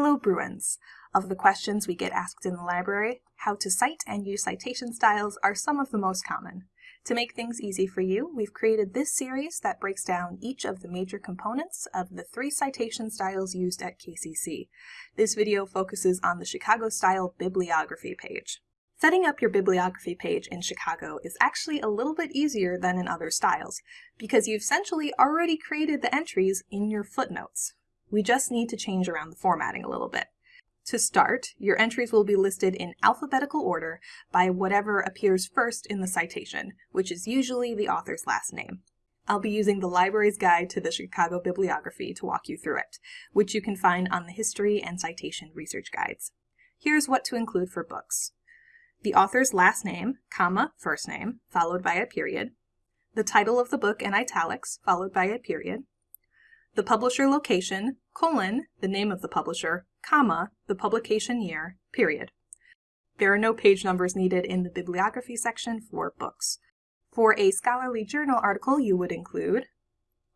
Hello Bruins! Of the questions we get asked in the library, how to cite and use citation styles are some of the most common. To make things easy for you, we've created this series that breaks down each of the major components of the three citation styles used at KCC. This video focuses on the Chicago Style bibliography page. Setting up your bibliography page in Chicago is actually a little bit easier than in other styles, because you've essentially already created the entries in your footnotes. We just need to change around the formatting a little bit. To start, your entries will be listed in alphabetical order by whatever appears first in the citation, which is usually the author's last name. I'll be using the library's guide to the Chicago bibliography to walk you through it, which you can find on the history and citation research guides. Here's what to include for books the author's last name, comma, first name, followed by a period, the title of the book in italics, followed by a period, the publisher location, colon, the name of the publisher, comma, the publication year, period. There are no page numbers needed in the bibliography section for books. For a scholarly journal article, you would include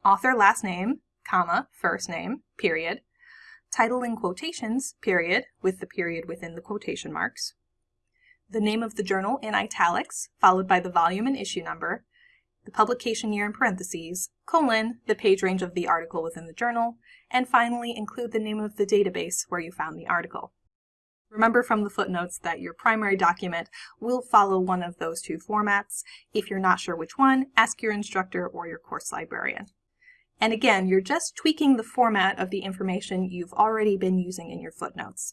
author last name, comma, first name, period, title in quotations, period, with the period within the quotation marks, the name of the journal in italics, followed by the volume and issue number, the publication year in parentheses, colon, the page range of the article within the journal, and finally include the name of the database where you found the article. Remember from the footnotes that your primary document will follow one of those two formats. If you're not sure which one, ask your instructor or your course librarian. And again, you're just tweaking the format of the information you've already been using in your footnotes.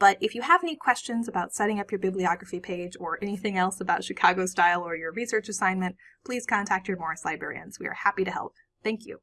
But if you have any questions about setting up your bibliography page or anything else about Chicago style or your research assignment, please contact your Morris librarians. We are happy to help. Thank you.